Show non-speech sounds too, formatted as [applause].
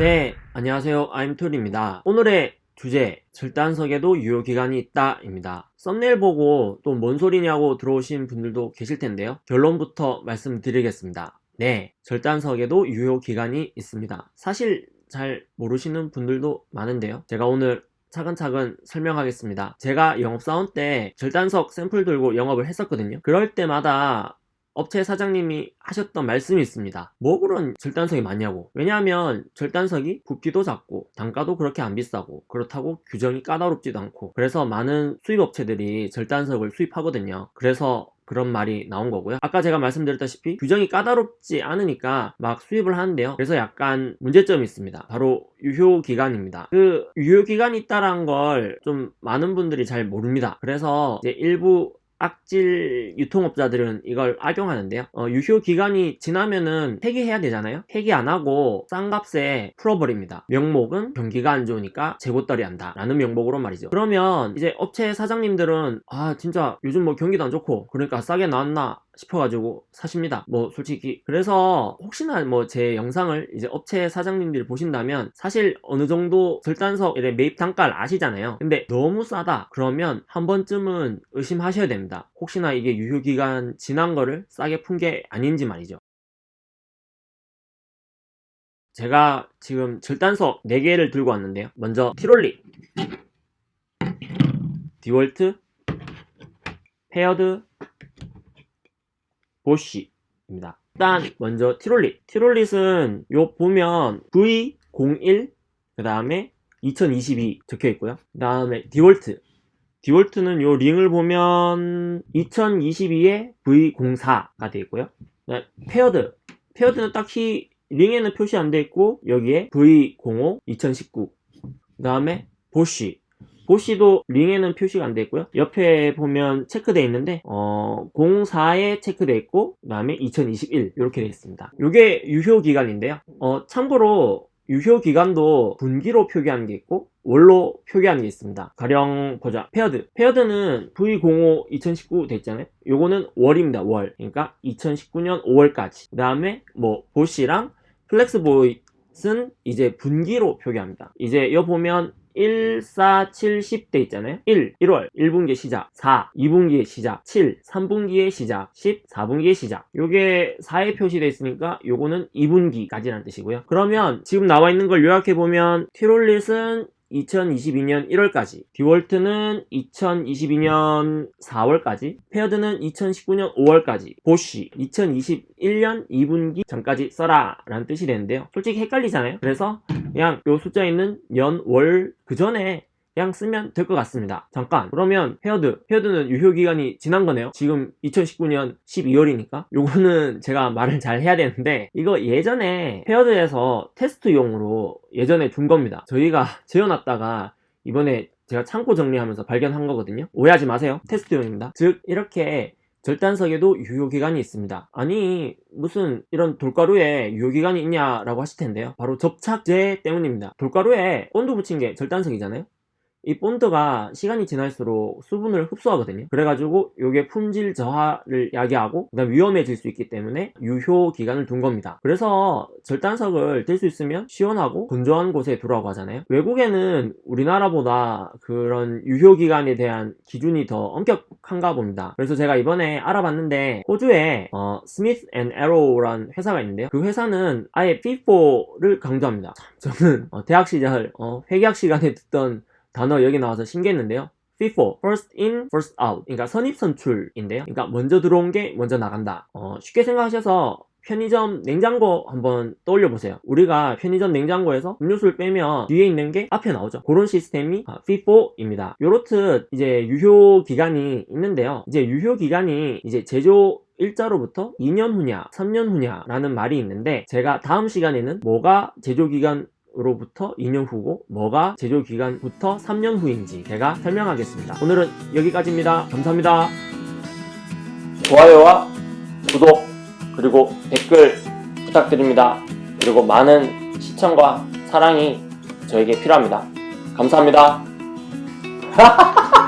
네, 안녕하세요. 아임툴입니다. 오늘의 주제, 절단석에도 유효기간이 있다 입니다. 썸네일 보고 또 뭔 소리냐고 들어오신 분들도 계실 텐데요. 결론부터 말씀드리겠습니다. 네, 절단석에도 유효기간이 있습니다. 사실 잘 모르시는 분들도 많은데요. 제가 오늘 차근차근 설명하겠습니다. 제가 영업사원 때 절단석 샘플 들고 영업을 했었거든요. 그럴 때마다 업체 사장님이 하셨던 말씀이 있습니다. 뭐 그런 절단석이 많냐고. 왜냐하면 절단석이 붓기도 작고 단가도 그렇게 안 비싸고 그렇다고 규정이 까다롭지도 않고 그래서 많은 수입업체들이 절단석을 수입하거든요. 그래서 그런 말이 나온 거고요 아까 제가 말씀드렸다시피 규정이 까다롭지 않으니까 막 수입을 하는데요 그래서 약간 문제점이 있습니다 바로 유효기간입니다 그 유효기간이 있다는 걸좀 많은 분들이 잘 모릅니다 그래서 일부 악질 유통업자들은 이걸 악용하는데요. 어, 유효 기간이 지나면은 폐기해야 되잖아요. 폐기 안 하고 싼 값에 풀어버립니다. 명목은 경기가 안 좋으니까 재고떨이 한다. 라는 명목으로 말이죠. 그러면 이제 업체 사장님들은 아 진짜 요즘 뭐 경기도 안 좋고 그러니까 싸게 나왔나 싶어가지고 사십니다. 뭐 솔직히. 그래서 혹시나 뭐 제 영상을 이제 업체 사장님들이 보신다면 사실 어느 정도 절단석의 매입 단가를 아시잖아요. 근데 너무 싸다. 그러면 한 번쯤은 의심하셔야 됩니다. 혹시나 이게 유효기간 지난 거를 싸게 푼 게 아닌지 말이죠. 제가 지금 절단석 4개를 들고 왔는데요. 먼저 티롤릿 디월트 페어드 보쉬입니다. 일단 먼저 티롤릿 티롤릿은 요 보면 V01 그 다음에 2022 적혀 있고요. 그 다음에 디월트 디월트는 요 링을 보면 2022에 V04가 되어 있고요. 페어드 페어드는 딱히 링에는 표시 안 되어 있고 여기에 V05 2019 그 다음에 보쉬 보쉬도 링에는 표시가 안 되어 있고요. 옆에 보면 체크되어 있는데 어, 04에 체크되어 있고 그 다음에 2021 이렇게 되어 있습니다. 이게 유효기간인데요. 어, 참고로 유효기간도 분기로 표기하는 게 있고 월로 표기하는 게 있습니다. 가령 보자. 페어드. 페어드는 V05 2019 됐잖아요. 요거는 월입니다. 월. 그러니까 2019년 5월까지. 그 다음에 뭐 보쉬랑 플렉스보이는 이제 분기로 표기합니다. 이제 여 보면 1, 4, 7, 10 돼 있잖아요. 1, 1월. 1분기 시작. 4, 2분기의 시작. 7, 3분기의 시작. 10, 4분기의 시작. 요게 4에 표시되어 있으니까 요거는 2분기까지라는 뜻이고요. 그러면 지금 나와 있는 걸 요약해보면 티롤릿은 2022년 1월까지 디월트는 2022년 4월까지 페어드는 2019년 5월까지 보쉬 2021년 2분기 전까지 써라 라는 뜻이 되는데요. 솔직히 헷갈리잖아요. 그래서 그냥 요 숫자에 있는 연, 월 그 전에 그냥 쓰면 될 것 같습니다. 잠깐. 그러면 페어드. 페어드는 유효기간이 지난 거네요. 지금 2019년 12월이니까. 요거는 제가 말을 잘 해야 되는데 이거 예전에 페어드에서 테스트용으로 예전에 준 겁니다. 저희가 [laughs] 쟁여놨다가 이번에 제가 창고 정리하면서 발견한 거거든요. 오해하지 마세요. 테스트용입니다. 즉 이렇게 절단석에도 유효기간이 있습니다. 아니 무슨 이런 돌가루에 유효기간이 있냐라고 하실 텐데요. 바로 접착제 때문입니다. 돌가루에 본드 붙인 게 절단석이잖아요 이 본드가 시간이 지날수록 수분을 흡수하거든요. 그래가지고 이게 품질 저하를 야기하고 그다음 위험해질 수 있기 때문에 유효 기간을 둔 겁니다. 그래서 절단석을 될 수 있으면 시원하고 건조한 곳에 두라고 하잖아요. 외국에는 우리나라보다 그런 유효 기간에 대한 기준이 더 엄격한가 봅니다. 그래서 제가 이번에 알아봤는데 호주에 어, 스미스 앤 에로우란 회사가 있는데요. 그 회사는 아예 FIFO를 강조합니다. [laughs] 저는 어, 대학 시절 어, 회계학 시간에 듣던 단어 여기 나와서 신기했는데요. FIFO, First In, First Out. 그러니까 선입선출인데요. 그러니까 먼저 들어온 게 먼저 나간다. 어, 쉽게 생각하셔서 편의점 냉장고 한번 떠올려 보세요. 우리가 편의점 냉장고에서 음료수를 빼면 뒤에 있는 게 앞에 나오죠. 그런 시스템이 FIFO입니다. 요렇듯 이제 유효 기간이 있는데요. 이제 유효 기간이 이제 제조 일자로부터 2년 후냐 3년 후냐 라는 말이 있는데 제가 다음 시간에는 뭐가 제조기간 로부터 2년 후고 뭐가 제조 기간부터 3년 후인지 제가 설명하겠습니다. 오늘은 여기까지입니다. 감사합니다. 좋아요와 구독 그리고 댓글 부탁드립니다. 그리고 많은 시청과 사랑이 저에게 필요합니다. 감사합니다 [laughs]